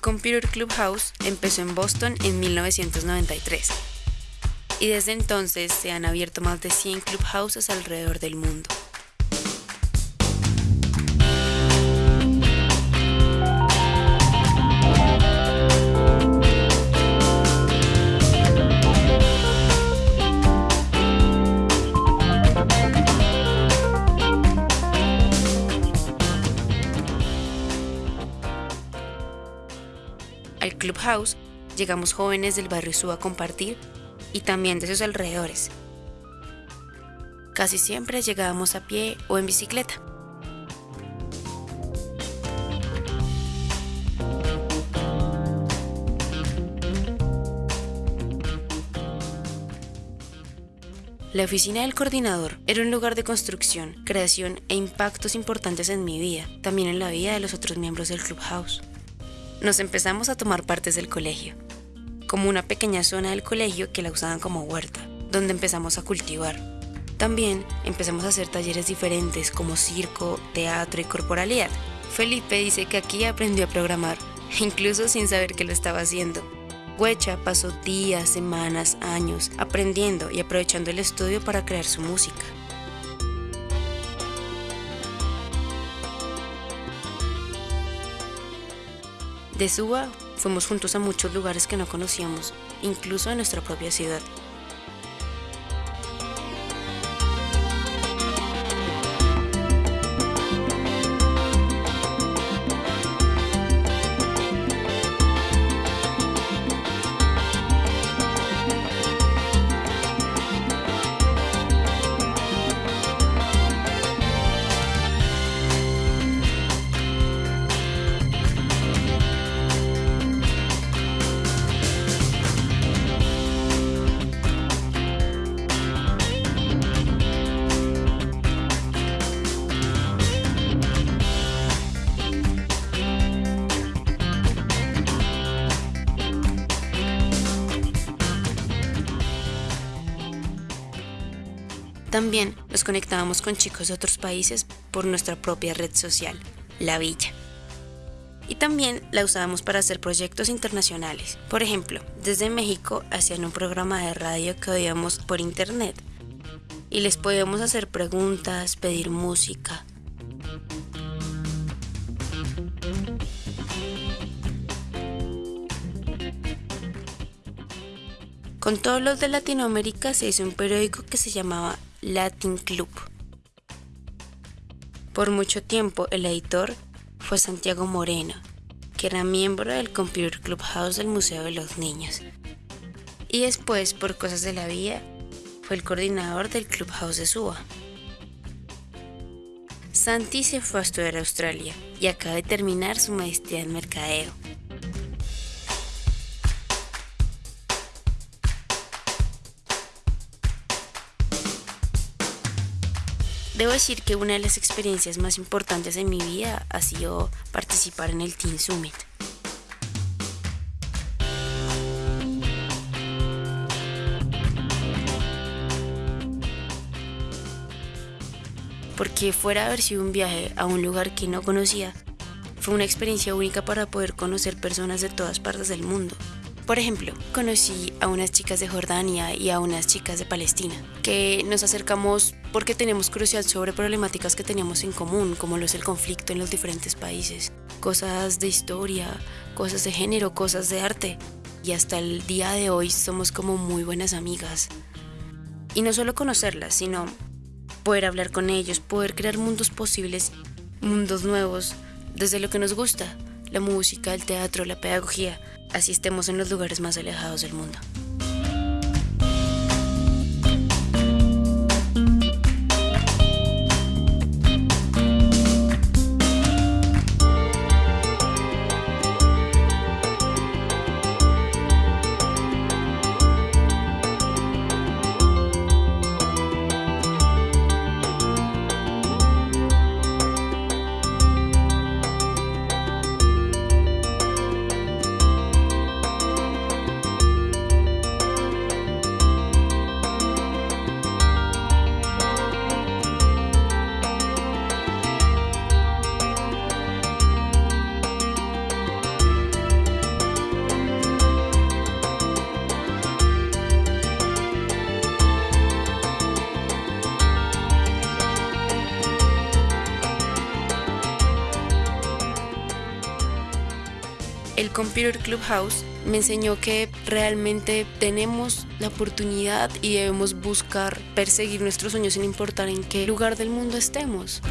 Computer Clubhouse empezó en Boston en 1993 y desde entonces se han abierto más de 100 clubhouses alrededor del mundo. Clubhouse llegamos jóvenes del barrio Suba a compartir y también de sus alrededores. Casi siempre llegábamos a pie o en bicicleta. La oficina del coordinador era un lugar de construcción, creación e impactos importantes en mi vida, también en la vida de los otros miembros del Clubhouse nos empezamos a tomar partes del colegio, como una pequeña zona del colegio que la usaban como huerta, donde empezamos a cultivar. También empezamos a hacer talleres diferentes como circo, teatro y corporalidad. Felipe dice que aquí aprendió a programar, incluso sin saber que lo estaba haciendo. Huecha pasó días, semanas, años aprendiendo y aprovechando el estudio para crear su música. De Suba fuimos juntos a muchos lugares que no conocíamos, incluso a nuestra propia ciudad. También nos conectábamos con chicos de otros países por nuestra propia red social, La Villa. Y también la usábamos para hacer proyectos internacionales. Por ejemplo, desde México hacían un programa de radio que oíamos por internet. Y les podíamos hacer preguntas, pedir música. Con todos los de Latinoamérica se hizo un periódico que se llamaba Latin Club. Por mucho tiempo el editor fue Santiago Moreno, que era miembro del Computer Clubhouse del Museo de los Niños. Y después, por cosas de la vida, fue el coordinador del Clubhouse de Suba. Santi se fue a estudiar a Australia y acaba de terminar su maestría en mercadeo. Debo decir que una de las experiencias más importantes en mi vida ha sido participar en el Teen Summit. Porque fuera de haber sido un viaje a un lugar que no conocía, fue una experiencia única para poder conocer personas de todas partes del mundo. Por ejemplo, conocí a unas chicas de Jordania y a unas chicas de Palestina, que nos acercamos porque tenemos curiosidad sobre problemáticas que teníamos en común, como lo es el conflicto en los diferentes países, cosas de historia, cosas de género, cosas de arte. Y hasta el día de hoy somos como muy buenas amigas. Y no solo conocerlas, sino poder hablar con ellos, poder crear mundos posibles, mundos nuevos, desde lo que nos gusta, la música, el teatro, la pedagogía así estemos en los lugares más alejados del mundo. Computer Clubhouse me enseñó que realmente tenemos la oportunidad y debemos buscar perseguir nuestros sueños sin importar en qué lugar del mundo estemos.